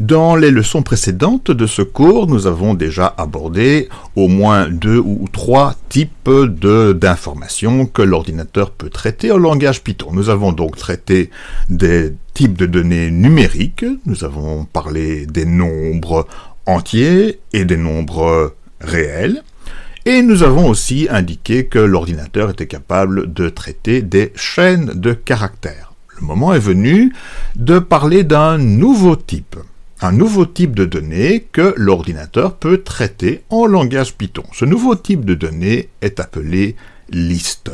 Dans les leçons précédentes de ce cours, nous avons déjà abordé au moins deux ou trois types d'informations que l'ordinateur peut traiter en langage Python. Nous avons donc traité des types de données numériques, nous avons parlé des nombres entiers et des nombres réels, et nous avons aussi indiqué que l'ordinateur était capable de traiter des chaînes de caractères. Le moment est venu de parler d'un nouveau type, un nouveau type de données que l'ordinateur peut traiter en langage Python. Ce nouveau type de données est appelé liste.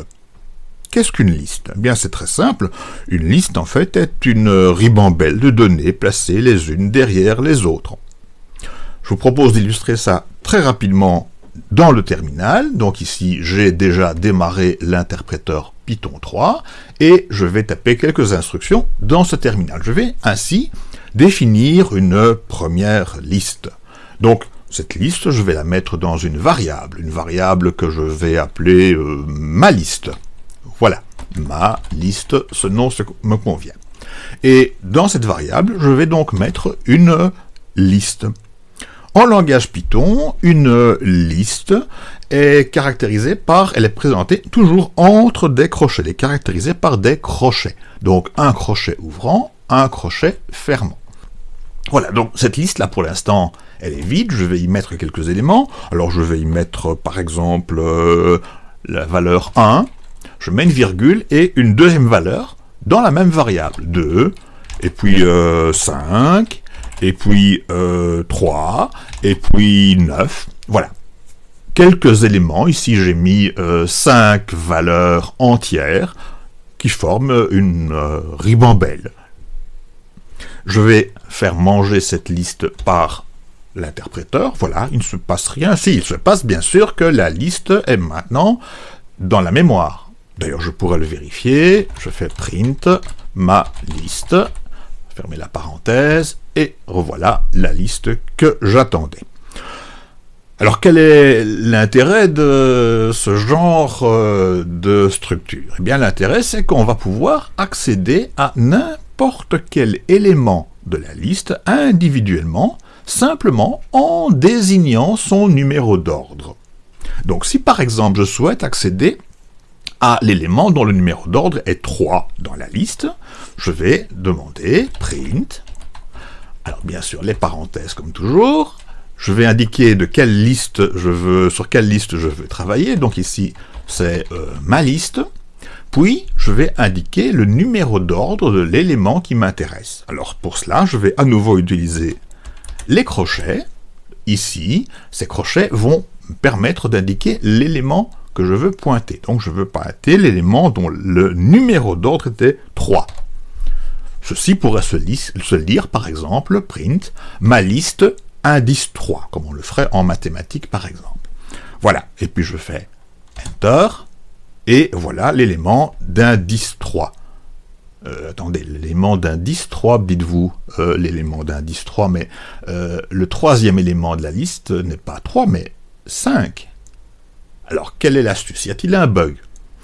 Qu'est-ce qu'une liste? Eh Bien, c'est très simple. Une liste, en fait, est une ribambelle de données placées les unes derrière les autres. Je vous propose d'illustrer ça très rapidement dans le terminal. Donc ici, j'ai déjà démarré l'interpréteur Python 3 et je vais taper quelques instructions dans ce terminal. Je vais ainsi définir une première liste. Donc, cette liste, je vais la mettre dans une variable, une variable que je vais appeler euh, ma liste. Voilà, ma liste, ce nom me convient. Et dans cette variable, je vais donc mettre une liste. En langage Python, une liste est caractérisée par, elle est présentée toujours entre des crochets, elle est caractérisée par des crochets. Donc un crochet ouvrant, un crochet fermant. Voilà, donc cette liste-là, pour l'instant, elle est vide, je vais y mettre quelques éléments. Alors je vais y mettre, par exemple, euh, la valeur 1, je mets une virgule et une deuxième valeur dans la même variable, 2, et puis 5, euh, et puis 3, euh, et puis 9, voilà. Quelques éléments, ici j'ai mis 5 valeurs entières qui forment une ribambelle. Je vais faire manger cette liste par l'interpréteur. Voilà, il ne se passe rien. Si, il se passe bien sûr que la liste est maintenant dans la mémoire. D'ailleurs, je pourrais le vérifier. Je fais print ma liste, fermer la parenthèse, et revoilà la liste que j'attendais. Alors quel est l'intérêt de ce genre euh, de structure? Eh bien l'intérêt c'est qu'on va pouvoir accéder à n'importe quel élément de la liste individuellement, simplement en désignant son numéro d'ordre. Donc si par exemple je souhaite accéder à l'élément dont le numéro d'ordre est 3 dans la liste, je vais demander print, alors bien sûr les parenthèses comme toujours, je vais indiquer de quelle liste je veux, sur quelle liste je veux travailler, donc ici c'est euh, ma liste, puis, je vais indiquer le numéro d'ordre de l'élément qui m'intéresse. Alors pour cela, je vais à nouveau utiliser les crochets. Ici, ces crochets vont me permettre d'indiquer l'élément que je veux pointer. Donc je veux pointer l'élément dont le numéro d'ordre était 3. Ceci pourrait se, lire par exemple, print, ma liste indice 3, comme on le ferait en mathématiques par exemple. Voilà, et puis je fais Enter, et voilà l'élément d'indice 3. Euh, attendez, l'élément d'indice 3, dites-vous euh, l'élément d'indice 3, mais euh, le troisième élément de la liste n'est pas 3, mais 5. Alors, quelle est l'astuce? Y a-t-il un bug?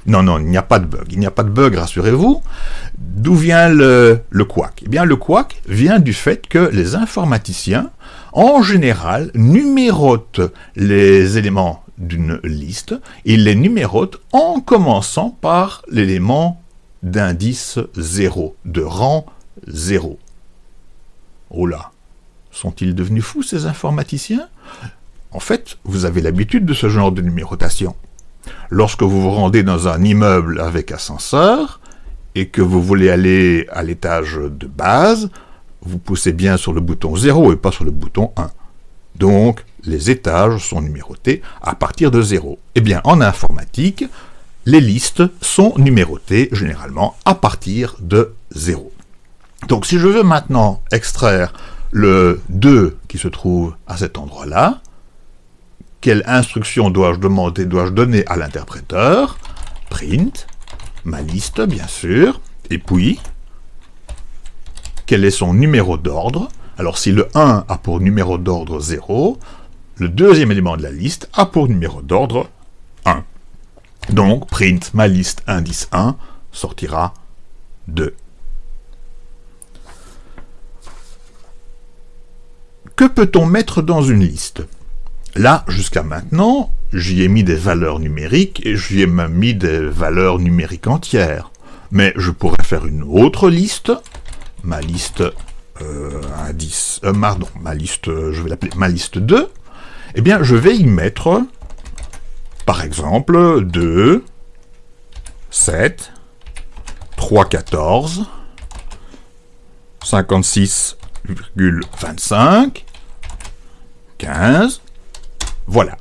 Non, non, il n'y a pas de bug. Il n'y a pas de bug, rassurez-vous. D'où vient le, couac? Eh bien, le couac vient du fait que les informaticiens, en général, numérotent les éléments d'une liste, il les numérote en commençant par l'élément d'indice 0, de rang 0. Oh là, sont-ils devenus fous ces informaticiens? En fait, vous avez l'habitude de ce genre de numérotation. Lorsque vous vous rendez dans un immeuble avec ascenseur, et que vous voulez aller à l'étage de base, vous poussez bien sur le bouton 0 et pas sur le bouton 1. Donc, les étages sont numérotés à partir de 0. Eh bien, en informatique, les listes sont numérotées généralement à partir de 0. Donc, si je veux maintenant extraire le 2 qui se trouve à cet endroit-là, quelle instruction dois-je demander, dois-je donner à l'interpréteur? Print, ma liste bien sûr, et puis, quel est son numéro d'ordre? Alors si le 1 a pour numéro d'ordre 0, le deuxième élément de la liste a pour numéro d'ordre 1. Donc, print ma liste indice 1 sortira 2. Que peut-on mettre dans une liste? Là, jusqu'à maintenant, j'y ai mis des valeurs numériques et j'y ai même mis des valeurs numériques entières. Mais je pourrais faire une autre liste, ma liste euh, 10, euh, ma liste, je vais l'appeler ma liste 2, eh bien, je vais y mettre, par exemple, 2, 7, 3, 14, 56,25, 15, voilà.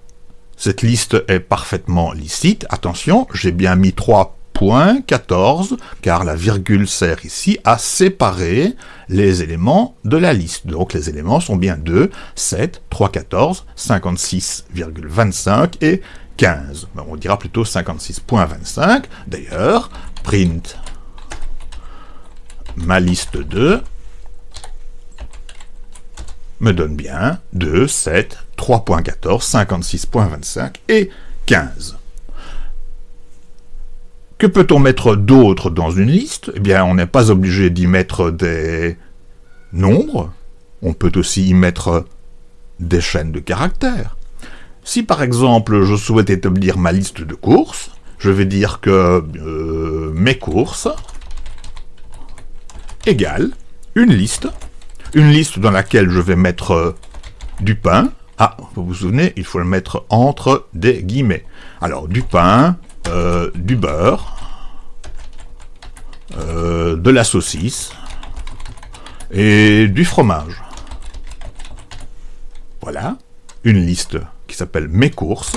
Cette liste est parfaitement licite. Attention, j'ai bien mis 3.14, car la virgule sert ici à séparer les éléments de la liste. Donc les éléments sont bien 2, 7, 3, 14, 56,25 et 15. on dira plutôt 56.25. D'ailleurs, print ma liste 2 me donne bien 2, 7, 3.14, 56.25 et 15. Que peut-on mettre d'autre dans une liste? Eh bien, on n'est pas obligé d'y mettre des nombres. On peut aussi y mettre des chaînes de caractères. Si par exemple je souhaite établir ma liste de courses, je vais dire que euh, mes courses égale une liste une liste dans laquelle je vais mettre euh, du pain. Ah, vous vous souvenez, il faut le mettre entre des guillemets. Alors, du pain, euh, du beurre, euh, de la saucisse et du fromage. Voilà, une liste qui s'appelle Mes courses,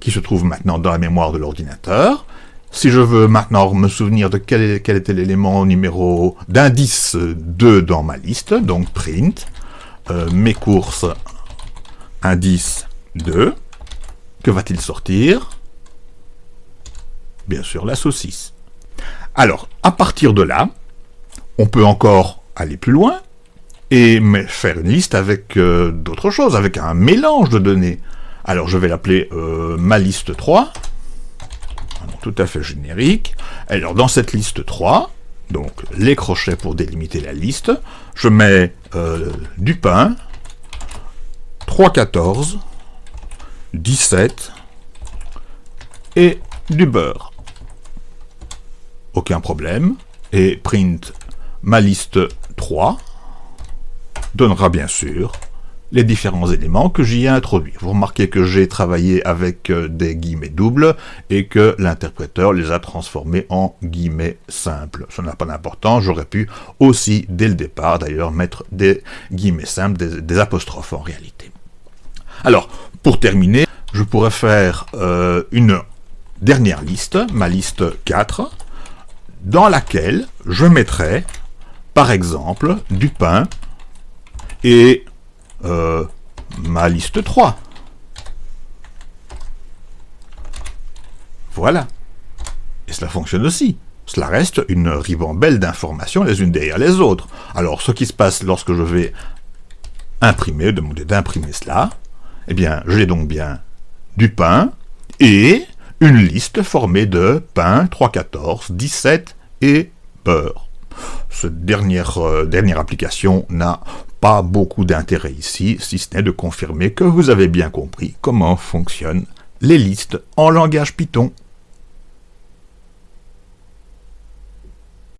qui se trouve maintenant dans la mémoire de l'ordinateur. Si je veux maintenant me souvenir de quel, était l'élément numéro d'indice 2 dans ma liste, donc print, euh, mes courses, indice 2, que va-t-il sortir? Bien sûr, la saucisse. Alors, à partir de là, on peut encore aller plus loin et faire une liste avec euh, d'autres choses, avec un mélange de données. Alors, je vais l'appeler euh, ma liste 3, tout à fait générique. Alors, dans cette liste 3, donc les crochets pour délimiter la liste, je mets euh, du pain, 3, 14, 17 et du beurre. Aucun problème. Et print ma liste 3 donnera bien sûr les différents éléments que j'y ai introduits. Vous remarquez que j'ai travaillé avec euh, des guillemets doubles et que l'interpréteur les a transformés en guillemets simples. Ça n'a pas d'importance, j'aurais pu aussi, dès le départ d'ailleurs, mettre des guillemets simples, des, apostrophes en réalité. Alors, pour terminer, je pourrais faire euh, une dernière liste, ma liste 4, dans laquelle je mettrai, par exemple, du pain et euh, ma liste 3. Voilà. Et cela fonctionne aussi. Cela reste une ribambelle d'informations les unes derrière les autres. Alors, ce qui se passe lorsque je vais imprimer, demander d'imprimer cela, eh bien, j'ai donc bien du pain et une liste formée de pain, 3, 14, 17 et beurre. Cette dernière, euh, dernière application n'a pas beaucoup d'intérêt ici, si ce n'est de confirmer que vous avez bien compris comment fonctionnent les listes en langage Python.